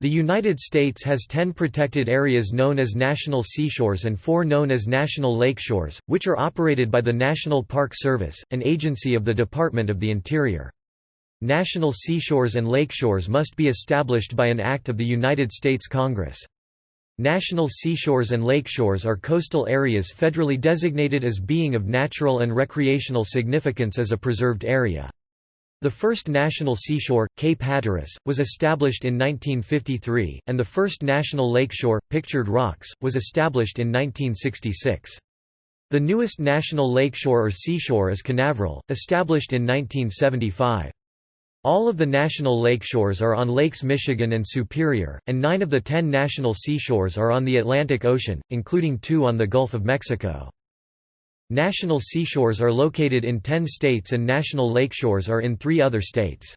The United States has 10 protected areas known as national seashores and 4 known as national lakeshores, which are operated by the National Park Service, an agency of the Department of the Interior. National seashores and lakeshores must be established by an act of the United States Congress. National seashores and lakeshores are coastal areas federally designated as being of natural and recreational significance as a preserved area. The first national seashore, Cape Hatteras, was established in 1953, and the first national lakeshore, Pictured Rocks, was established in 1966. The newest national lakeshore or seashore is Canaveral, established in 1975. All of the national lakeshores are on Lakes Michigan and Superior, and nine of the ten national seashores are on the Atlantic Ocean, including two on the Gulf of Mexico. National seashores are located in 10 states and national lakeshores are in three other states.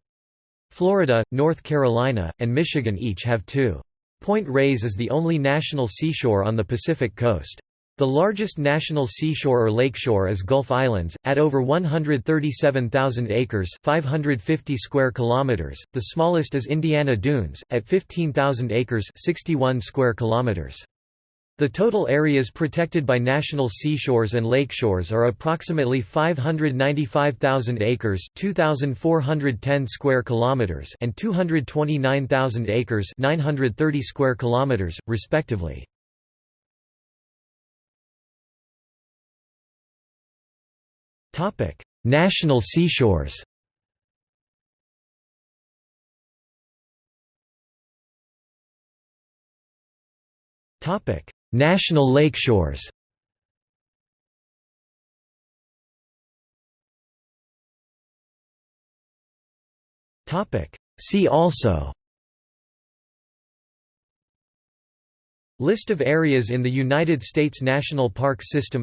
Florida, North Carolina, and Michigan each have two. Point Reyes is the only national seashore on the Pacific coast. The largest national seashore or lakeshore is Gulf Islands, at over 137,000 acres 550 square kilometers. .The smallest is Indiana Dunes, at 15,000 acres 61 square kilometers. The total areas protected by national seashores and lakeshores are approximately 595,000 acres, 2410 square kilometers, and 229,000 acres, 930 square kilometers, respectively. Topic: National seashores. Topic: National lakeshores See also. List of areas in the United States National Park System.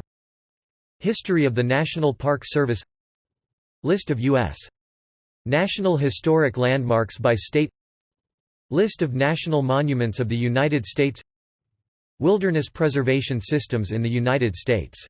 History of the National Park Service. List of U.S. National Historic Landmarks by state. List of national monuments of the United States Wilderness preservation systems in the United States